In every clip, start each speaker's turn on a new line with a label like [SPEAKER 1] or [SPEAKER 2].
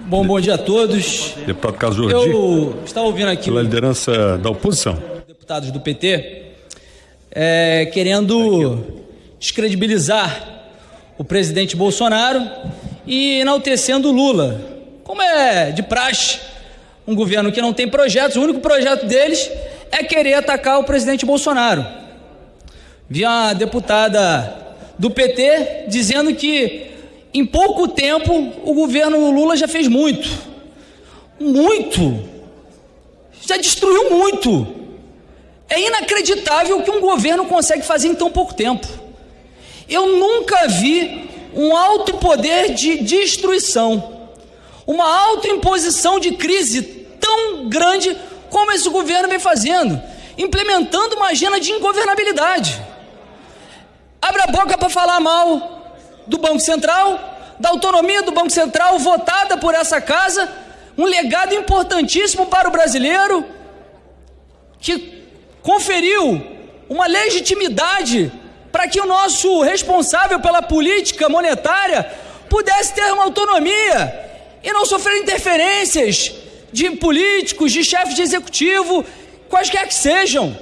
[SPEAKER 1] Bom, bom dia a todos.
[SPEAKER 2] Deputado Jordi.
[SPEAKER 1] Eu estava ouvindo aqui
[SPEAKER 2] pela liderança da oposição.
[SPEAKER 1] deputados do PT é, querendo descredibilizar o presidente Bolsonaro e enaltecendo o Lula. Como é de praxe, um governo que não tem projetos, o único projeto deles é querer atacar o presidente Bolsonaro. Vi uma deputada do PT dizendo que em pouco tempo o governo Lula já fez muito. Muito. Já destruiu muito. É inacreditável o que um governo consegue fazer em tão pouco tempo. Eu nunca vi um alto poder de destruição, uma autoimposição de crise tão grande como esse governo vem fazendo, implementando uma agenda de ingovernabilidade. Abre a boca para falar mal do Banco Central, da autonomia do Banco Central votada por essa casa, um legado importantíssimo para o brasileiro, que conferiu uma legitimidade para que o nosso responsável pela política monetária pudesse ter uma autonomia e não sofrer interferências de políticos, de chefes de executivo, quaisquer que sejam.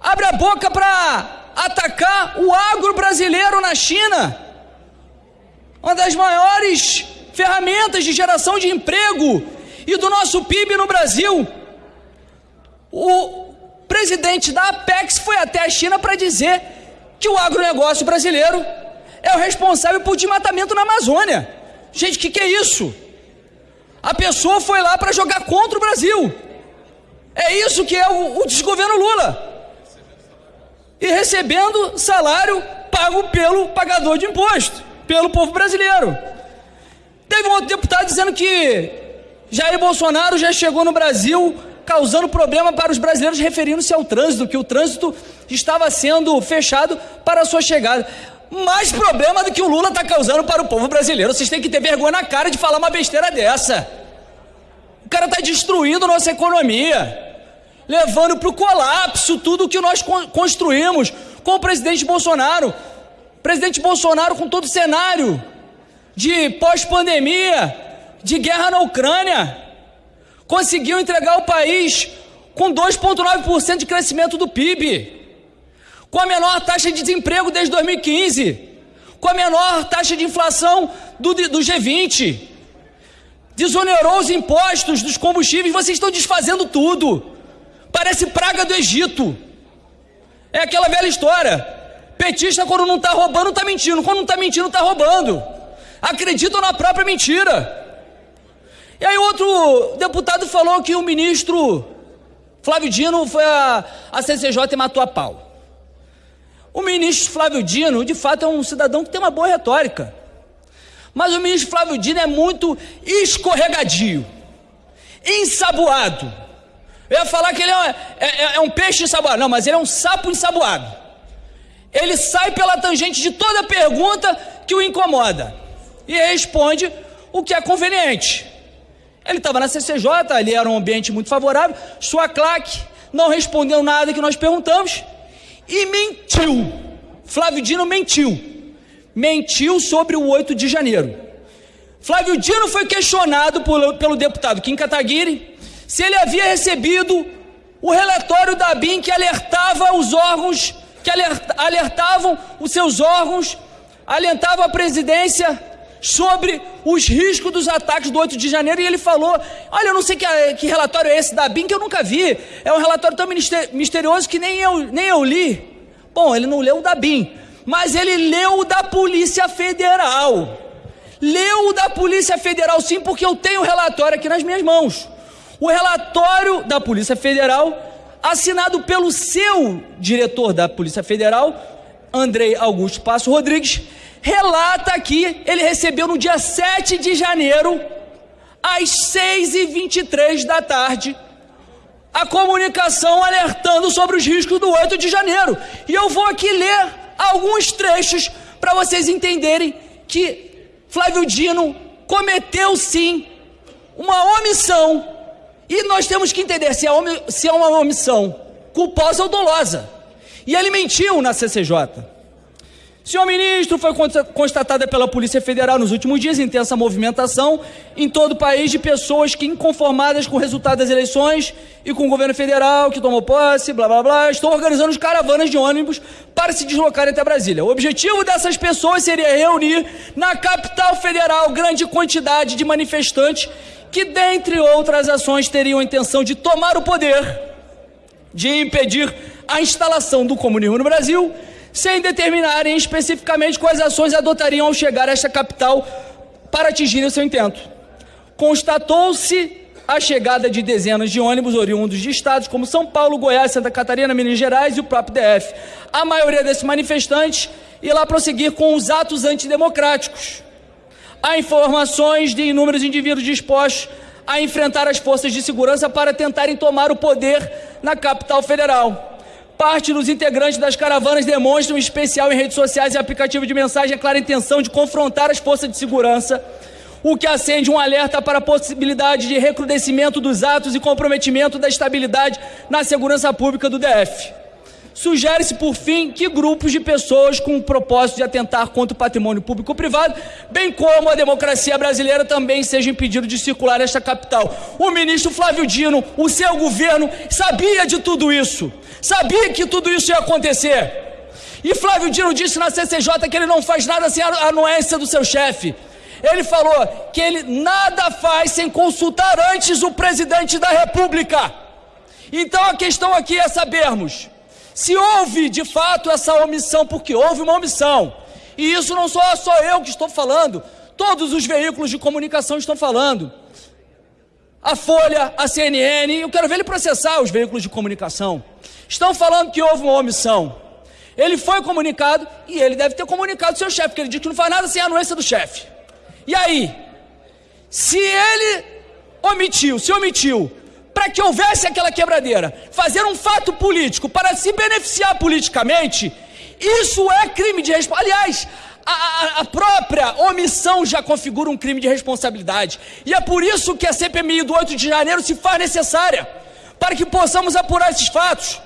[SPEAKER 1] Abre a boca para atacar o agro brasileiro na China, uma das maiores ferramentas de geração de emprego e do nosso PIB no Brasil. O presidente da Apex foi até a China para dizer que o agronegócio brasileiro é o responsável por desmatamento na Amazônia. Gente, o que, que é isso? A pessoa foi lá para jogar contra o Brasil. É isso que é o, o desgoverno Lula e recebendo salário pago pelo pagador de imposto, pelo povo brasileiro. Teve um outro deputado dizendo que Jair Bolsonaro já chegou no Brasil causando problema para os brasileiros referindo-se ao trânsito, que o trânsito estava sendo fechado para a sua chegada. Mais problema do que o Lula está causando para o povo brasileiro. Vocês têm que ter vergonha na cara de falar uma besteira dessa. O cara está destruindo nossa economia levando para o colapso tudo que nós construímos com o presidente Bolsonaro. Presidente Bolsonaro com todo o cenário de pós-pandemia, de guerra na Ucrânia, conseguiu entregar o país com 2,9% de crescimento do PIB, com a menor taxa de desemprego desde 2015, com a menor taxa de inflação do, do G20, desonerou os impostos dos combustíveis, vocês estão desfazendo tudo. Parece praga do Egito. É aquela velha história. Petista, quando não está roubando, está mentindo. Quando não está mentindo, está roubando. Acreditam na própria mentira. E aí, outro deputado falou que o ministro Flávio Dino foi a, a CCJ e matou a pau. O ministro Flávio Dino, de fato, é um cidadão que tem uma boa retórica. Mas o ministro Flávio Dino é muito escorregadio, ensaboado. Eu ia falar que ele é, é, é, é um peixe ensaboado. Não, mas ele é um sapo ensaboado. Ele sai pela tangente de toda pergunta que o incomoda e responde o que é conveniente. Ele estava na CCJ, ali era um ambiente muito favorável. Sua claque não respondeu nada que nós perguntamos e mentiu. Flávio Dino mentiu. Mentiu sobre o 8 de janeiro. Flávio Dino foi questionado por, pelo deputado Kim Kataguiri se ele havia recebido o relatório da BIM que alertava os órgãos, que alertavam os seus órgãos, alentava a presidência sobre os riscos dos ataques do 8 de janeiro e ele falou: Olha, eu não sei que, que relatório é esse da BIM que eu nunca vi, é um relatório tão misterioso que nem eu, nem eu li. Bom, ele não leu o da BIM, mas ele leu o da Polícia Federal. Leu o da Polícia Federal, sim, porque eu tenho o relatório aqui nas minhas mãos. O relatório da Polícia Federal, assinado pelo seu diretor da Polícia Federal, Andrei Augusto Passo Rodrigues, relata que ele recebeu no dia 7 de janeiro, às 6h23 da tarde, a comunicação alertando sobre os riscos do 8 de janeiro. E eu vou aqui ler alguns trechos para vocês entenderem que Flávio Dino cometeu sim uma omissão e nós temos que entender se é, se é uma omissão culposa ou dolosa. E ele mentiu na CCJ. Senhor ministro, foi constatada pela Polícia Federal nos últimos dias intensa movimentação em todo o país de pessoas que, inconformadas com o resultado das eleições e com o governo federal que tomou posse, blá blá blá, estão organizando caravanas de ônibus para se deslocarem até Brasília. O objetivo dessas pessoas seria reunir na capital federal grande quantidade de manifestantes que, dentre outras ações, teriam a intenção de tomar o poder, de impedir a instalação do comunismo no Brasil sem determinarem especificamente quais ações adotariam ao chegar a esta capital para atingir o seu intento. Constatou-se a chegada de dezenas de ônibus oriundos de estados como São Paulo, Goiás, Santa Catarina, Minas Gerais e o próprio DF. A maioria desses manifestantes ia lá prosseguir com os atos antidemocráticos. Há informações de inúmeros indivíduos dispostos a enfrentar as forças de segurança para tentarem tomar o poder na capital federal. Parte dos integrantes das caravanas demonstram, em especial em redes sociais e aplicativos de mensagem, a clara intenção de confrontar as forças de segurança, o que acende um alerta para a possibilidade de recrudescimento dos atos e comprometimento da estabilidade na segurança pública do DF. Sugere-se, por fim, que grupos de pessoas com o propósito de atentar contra o patrimônio público ou privado, bem como a democracia brasileira, também sejam impedidos de circular nesta capital. O ministro Flávio Dino, o seu governo, sabia de tudo isso. Sabia que tudo isso ia acontecer. E Flávio Dino disse na CCJ que ele não faz nada sem a anuência do seu chefe. Ele falou que ele nada faz sem consultar antes o presidente da República. Então a questão aqui é sabermos se houve de fato essa omissão, porque houve uma omissão. E isso não sou só eu que estou falando, todos os veículos de comunicação estão falando. A Folha, a CNN, eu quero ver ele processar os veículos de comunicação. Estão falando que houve uma omissão. Ele foi comunicado e ele deve ter comunicado seu chefe, porque ele disse que não faz nada sem a anuência do chefe. E aí? Se ele omitiu, se omitiu, para que houvesse aquela quebradeira, fazer um fato político para se beneficiar politicamente, isso é crime de responsabilidade. Aliás, a, a, própria omissão já configura um crime de responsabilidade. E é por isso que a CPMI do 8 de janeiro se faz necessária, para que possamos apurar esses fatos.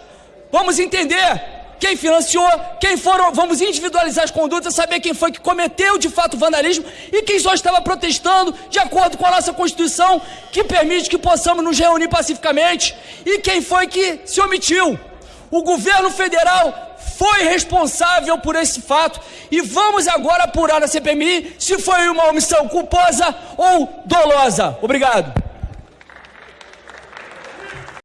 [SPEAKER 1] Vamos entender quem financiou, quem foram, vamos individualizar as condutas, saber quem foi que cometeu de fato o vandalismo e quem só estava protestando de acordo com a nossa Constituição, que permite que possamos nos reunir pacificamente, e quem foi que se omitiu. O governo federal foi responsável por esse fato e vamos agora apurar na CPMI se foi uma omissão culposa ou dolosa. Obrigado.